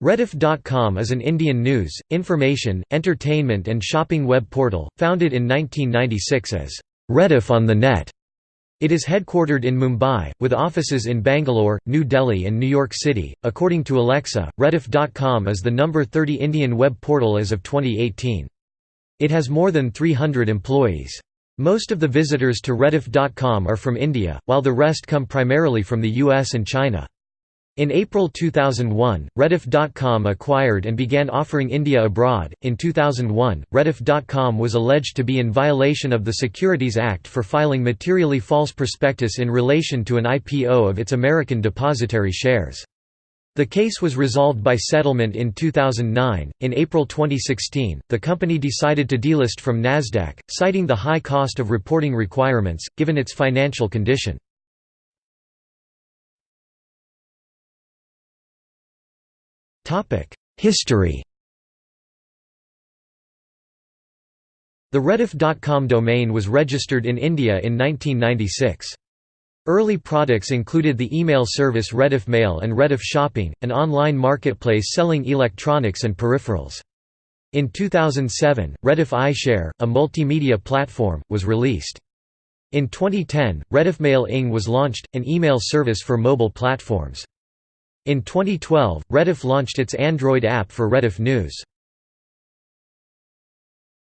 Rediff.com is an Indian news, information, entertainment and shopping web portal, founded in 1996 as Rediff on the Net. It is headquartered in Mumbai, with offices in Bangalore, New Delhi and New York City. According to Alexa, Rediff.com is the number 30 Indian web portal as of 2018. It has more than 300 employees. Most of the visitors to Rediff.com are from India, while the rest come primarily from the US and China. In April 2001, Rediff.com acquired and began offering India abroad. In 2001, Rediff.com was alleged to be in violation of the Securities Act for filing materially false prospectus in relation to an IPO of its American depository shares. The case was resolved by settlement in 2009. In April 2016, the company decided to delist from Nasdaq, citing the high cost of reporting requirements given its financial condition. History The Rediff.com domain was registered in India in 1996. Early products included the email service Rediff Mail and Rediff Shopping, an online marketplace selling electronics and peripherals. In 2007, Rediff iShare, a multimedia platform, was released. In 2010, Rediff Mail Ing was launched, an email service for mobile platforms. In 2012, Rediff launched its Android app for Rediff News.